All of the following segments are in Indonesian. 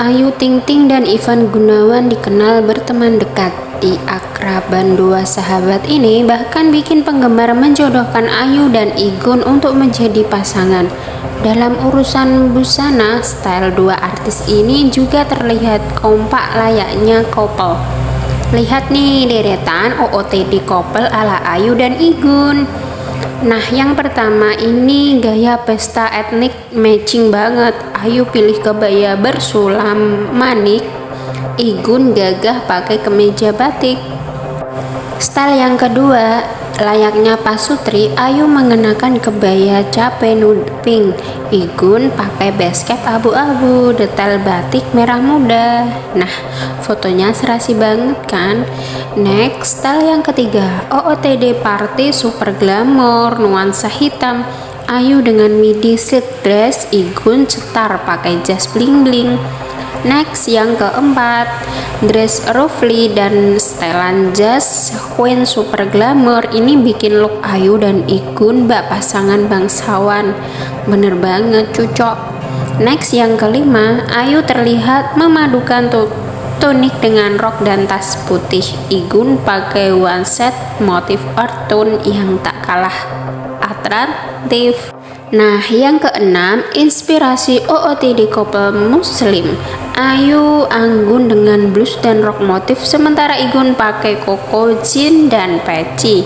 Ayu Ting Ting dan Ivan Gunawan dikenal berteman dekat. Di akraban dua sahabat ini bahkan bikin penggemar menjodohkan Ayu dan Igun untuk menjadi pasangan. Dalam urusan busana, style dua artis ini juga terlihat kompak layaknya couple. Lihat nih deretan OOTD couple ala Ayu dan Igun. Nah, yang pertama ini gaya pesta etnik matching banget. Ayu pilih kebaya bersulam manik, Igun gagah pakai kemeja batik. Style yang kedua, layaknya Pasutri, Ayu mengenakan kebaya cape nude pink. Igun pakai basket abu-abu, detail batik merah muda. Nah, fotonya serasi banget kan? Next, style yang ketiga, OOTD party super glamour, nuansa hitam. Ayu dengan midi silk dress, Igun cetar pakai jas bling bling. Next yang keempat, dress ruffly dan setelan jas queen super glamour ini bikin look Ayu dan Igun bak pasangan bangsawan. Bener banget cucok. Next yang kelima, Ayu terlihat memadukan tunik dengan rok dan tas putih. Igun pakai one set motif tone yang tak kalah atraktif. Nah, yang keenam, inspirasi OOTD couple muslim. Ayu anggun dengan blus dan rok motif, sementara Igun pakai koko, jean, dan peci.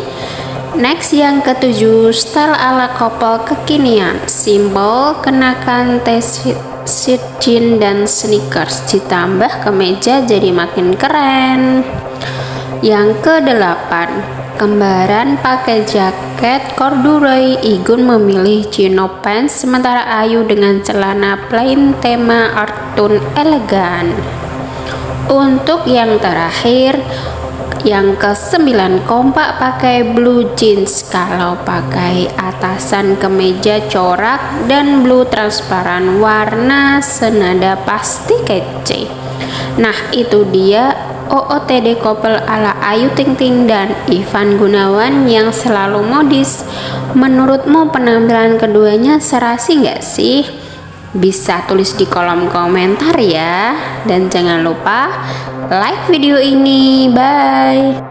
Next yang ketujuh, style ala couple kekinian. Simbol kenakan t-shirt jean dan sneakers, ditambah kemeja jadi makin keren. Yang kedelapan, Kembaran pakai jaket corduroy, Igun memilih chino pants, sementara Ayu dengan celana plain tema art tone elegan. Untuk yang terakhir, yang ke sembilan kompak pakai blue jeans kalau pakai atasan kemeja corak dan blue transparan warna senada pasti kece nah itu dia OOTD couple ala Ayu Ting Ting dan Ivan Gunawan yang selalu modis. Menurutmu penampilan keduanya serasi nggak sih? Bisa tulis di kolom komentar ya. Dan jangan lupa like video ini. Bye.